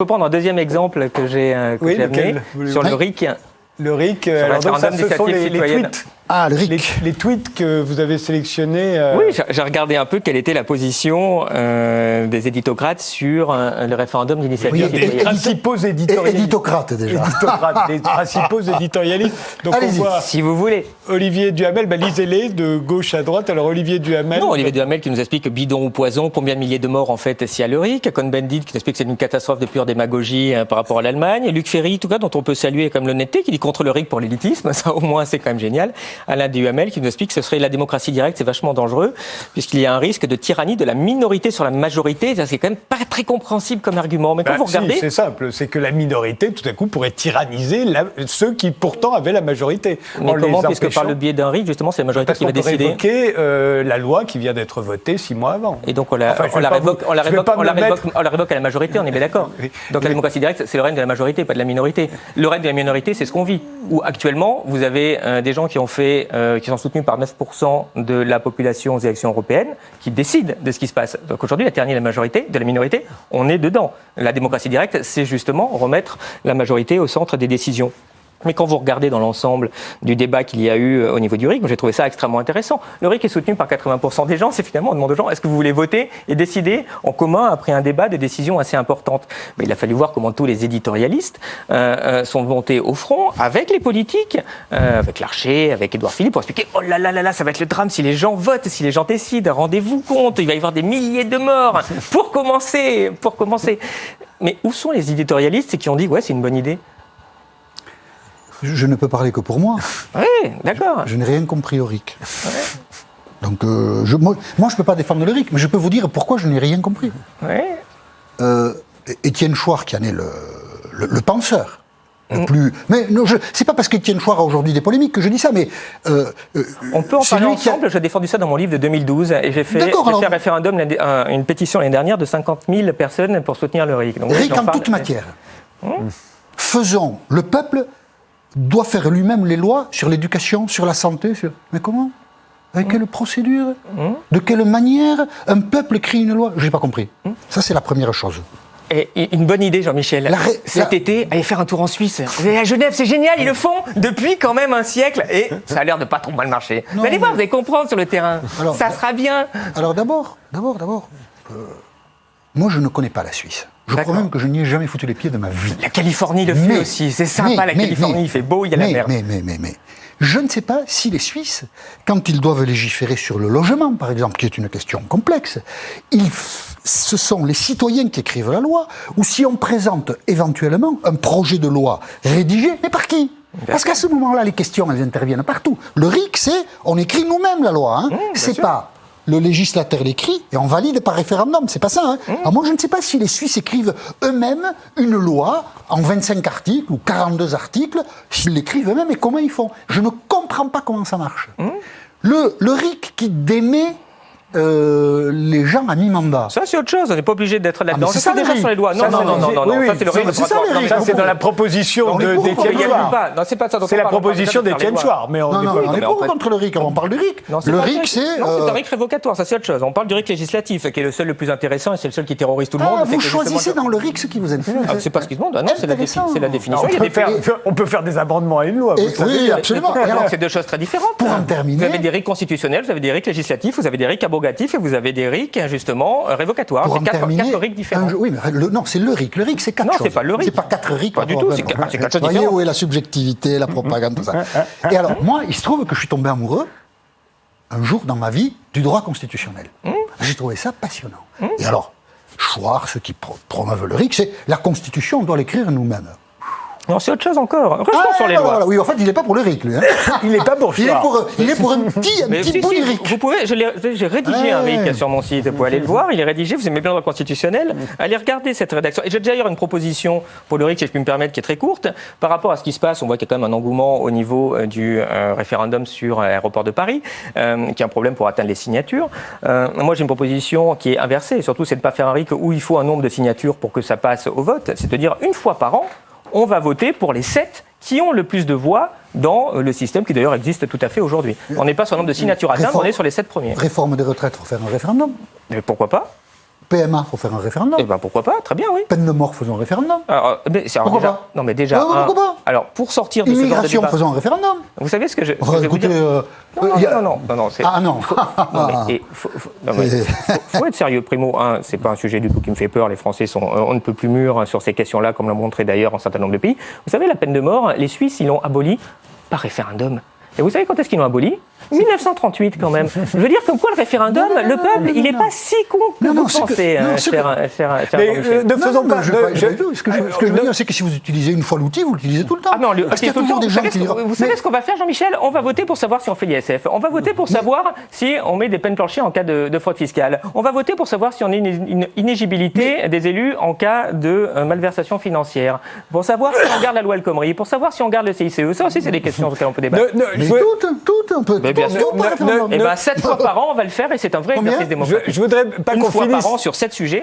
Je peux prendre un deuxième exemple que j'ai euh, amené sur le RIC. Le RIC, alors donc ça, ce sont les, les tweets. Ah, le RIC. Les, tweets que vous avez sélectionnés. Euh, oui, j'ai regardé un peu quelle était la position euh, des éditocrates sur euh, le référendum d'initiative. Oui, des principaux éditorialistes. Éditocrates, déjà. Éditocrates, les principaux éditorialistes. Donc on voit si vous voulez. Olivier Duhamel, bah, lisez-les de gauche à droite. Alors Olivier Duhamel. Non, Olivier Duhamel qui nous explique bidon ou poison, combien de milliers de morts en fait s'il y a le RIC. Cohn-Bendit qui nous explique que c'est une catastrophe de pure démagogie par rapport à l'Allemagne. Luc Ferry, tout cas, dont on peut saluer comme l'honnêteté, qui dit contre le RIC pour l'élitisme. Ça, au moins, c'est quand même génial. Alain Duhamel qui qui nous explique que ce serait la démocratie directe, c'est vachement dangereux, puisqu'il y a un risque de tyrannie de la minorité sur la majorité. C'est quand même pas très compréhensible comme argument. Mais quand bah, vous regardez. c'est simple, c'est que la minorité, tout à coup, pourrait tyranniser ceux qui pourtant avaient la majorité. Mais comment, puisque par le biais d'un RIC, justement, c'est la majorité qui va décider évoquer euh, la loi qui vient d'être votée six mois avant. Et donc on la, révoque, on la révoque, à la majorité, on est bien d'accord. Donc la démocratie directe, c'est le règne de la majorité, pas de la minorité. Le règne de la minorité, c'est ce qu'on vit. Où actuellement, vous avez euh, des gens qui ont fait, euh, qui sont soutenu par 9% de la population aux élections européennes, qui décide de ce qui se passe. Donc aujourd'hui, la tyrannie de la majorité, de la minorité, on est dedans. La démocratie directe, c'est justement remettre la majorité au centre des décisions. Mais quand vous regardez dans l'ensemble du débat qu'il y a eu euh, au niveau du RIC, j'ai trouvé ça extrêmement intéressant. Le RIC est soutenu par 80% des gens. C'est finalement, on demande aux gens, est-ce que vous voulez voter et décider en commun après un débat de décisions assez importantes Mais il a fallu voir comment tous les éditorialistes euh, euh, sont montés au front avec les politiques, avec Larcher, avec Édouard Philippe, pour expliquer, oh là là là là, ça va être le drame si les gens votent, si les gens décident, rendez-vous compte, il va y avoir des milliers de morts. Pour commencer, pour commencer. Mais où sont les éditorialistes qui ont dit, ouais, c'est une bonne idée? Je ne peux parler que pour moi. Oui, d'accord. Je n'ai rien compris au RIC. Donc, euh, je, moi, je ne peux pas défendre le RIC, mais je peux vous dire pourquoi je n'ai rien compris. Oui. Euh, Étienne Chouard, qui en est le, le, penseur, le mm. plus. Mais non, c'est pas parce qu'Étienne Chouard a aujourd'hui des polémiques que je dis ça, mais. Euh, On peut en parler ensemble. J'ai défendu ça dans mon livre de 2012 et j'ai fait, fait un référendum, une pétition l'année dernière de 50 000 personnes pour soutenir le RIC. Donc, RIC en toute matière. Mm. Faisons le peuple doit faire lui-même les lois sur l'éducation, sur la santé. Sur... Mais comment? Avec quelle procédure? De quelle manière? Un peuple écrit une loi? Je n'ai pas compris. Ça, c'est la première chose. Et une bonne idée, Jean-Michel. Cet été, aller faire un tour en Suisse. À Genève, c'est génial, ils le font depuis quand même un siècle. Et ça a l'air de pas trop mal marcher. mais allez voir, vous allez comprendre sur le terrain. ça sera bien. Alors d'abord, d'abord, d'abord, euh, moi je ne connais pas la Suisse. Je crois même que je n'y ai jamais foutu les pieds de ma vie. La Californie le fait aussi, c'est sympa la Californie, il fait beau, il y a la mer. Mais, mais, mais, mais, je ne sais pas si les Suisses, quand ils doivent légiférer sur le logement, par exemple, qui est une question complexe, ils, ce sont les citoyens qui écrivent la loi, ou si on présente éventuellement un projet de loi rédigé, mais par qui? Parce qu'à ce moment-là, les questions, elles interviennent partout. Le RIC, c'est on écrit nous-mêmes la loi. Hein. Mmh, c'est pas le législateur l'écrit et on valide par référendum. C'est pas ça. Hein mmh. Alors moi, je ne sais pas si les Suisses écrivent eux-mêmes une loi en 25 articles ou 42 articles, s'ils l'écrivent eux-mêmes et comment ils font. Je ne comprends pas comment ça marche. Mmh. Le, le RIC qui démet euh, les gens à mi-mandat. Ça, c'est autre chose. On n'est pas obligé d'être là-dedans. Ah, c'est ça déjà sur les lois. Non, non, non, non, non, Ça, c'est le règne Ça, c'est dans la proposition d'Étienne Chouard. Non, c'est pas ça. C'est la proposition d'Étienne Chouard. Mais on n'est pas contre le RIC. On parle du RIC. Le RIC, c'est. Non, c'est un RIC révocatoire. Ça, c'est autre chose. On parle du RIC législatif, qui est le seul le plus intéressant et c'est le seul qui terrorise tout le monde. Vous choisissez dans le RIC ce qui vous intéresse. Ah, c'est pas ce qui se demande. Non, c'est la définition. On peut faire des amendements à une loi. Oui, absolument. C'est deux choses très différentes. Pour en terminer. Vous avez des RIC constitutionnels, vous avez des RIC législatifs, vous avez des RIC abrogatifs et vous avez des RIC, justement, révocatoires. C'est quatre, quatre, RIC différents. oui, mais le, non, c'est le RIC. Le RIC, c'est quatre non, choses. Non, c'est pas le RIC. C'est pas quatre RIC. Pas du tout, c'est quatre, choses différentes. Vous voyez où est la subjectivité, la propagande, tout ça. Et alors, moi, il se trouve que je suis tombé amoureux, un jour dans ma vie, du droit constitutionnel. Hum. J'ai trouvé ça passionnant. Hum. Et alors, Schwarz, ceux qui promeuvent le RIC, c'est la Constitution, on doit l'écrire nous-mêmes. Non, c'est autre chose encore. Restons ah, sur les lois. oui, en fait, il n'est pas pour le RIC, lui. Hein. il n'est pas pour il est pour, il est pour un petit, un petit bout RIC. Vous pouvez, j'ai rédigé un RIC sur mon site, vous pouvez aller le voir, il est rédigé, vous aimez bien le droit constitutionnel, allez regarder cette rédaction. Et j'ai déjà une proposition pour le RIC, si je puis me permettre, qui est très courte. Par rapport à ce qui se passe, on voit qu'il y a quand même un engouement au niveau euh, du euh, référendum sur l'aéroport de Paris, euh, qui est un problème pour atteindre les signatures. moi, j'ai une proposition qui est inversée, surtout, c'est de ne pas faire un RIC où il faut un nombre de signatures pour que ça passe au vote, c'est de dire une fois par an, on va voter pour les sept qui ont le plus de voix dans euh, le système qui d'ailleurs existe tout à fait aujourd'hui. On n'est pas sur le nombre de signatures atteindre, on est sur les sept premiers. Réforme des retraites, pour faire un référendum Mais pourquoi pas? PMA, faut faire un référendum. Eh ben pourquoi pas, très bien, oui. Peine de mort, faisons un référendum. Alors, mais alors, Pourquoi déjà, pas non mais déjà, Ouais, ouais, un- pourquoi pas alors pour sortir de ce genre de Immigration, débat, faisons un référendum. vous savez ce que je, Oh, je vais vous dire euh, non, non, a- non, non, non, non, c'est- Ah non. Non, mais, et faut, faut- mais être sérieux. Primo, un, c'est pas un sujet du tout qui me fait peur. Les Français sont, on ne peut plus mûrs sur ces questions-là, comme l'ont montré d'ailleurs un certain nombre de pays. Vous savez, la peine de mort, les Suisses, ils l'ont abolie par référendum. Et vous savez quand est-ce qu'ils l'ont abolie 1938 quand même. Je veux dire comme quoi le référendum, Non, non, non, le non, peuple, non, il n'est pas si con que Non, vous non, c'est que- pensez, non, c'est cher, que- cher- cher Mais Jean-Michel. ne faisons non, pas. Ce que je, ce que je veux dire, c'est que si vous utilisez une fois l'outil, vous l'utilisez tout le temps. Ah non, le, Parce qu'il y a toujours des Vous gens savez, qui ce diront- qu'on- vous savez ce qu'on va faire, Jean-Michel? On va voter pour savoir si on fait l'ISF. On va voter pour savoir si on met des peines planchées en cas de, de fraude fiscale. On va voter pour savoir si on a une, inégibilité des élus en cas de euh, malversation financière. Pour savoir si on garde la loi El Khomri. Pour savoir si on garde le CICE. Ça aussi, c'est des questions auxquelles on peut débattre. Mais je veux- tout, tout, on peut. Bien sûr. tout par Ne- référendum. ne- Eh bien, sept fois par an, on va le faire et c'est un vrai exercice je, démocratique. je voudrais pas Une qu'on fois finisse. par an sur sept sujets.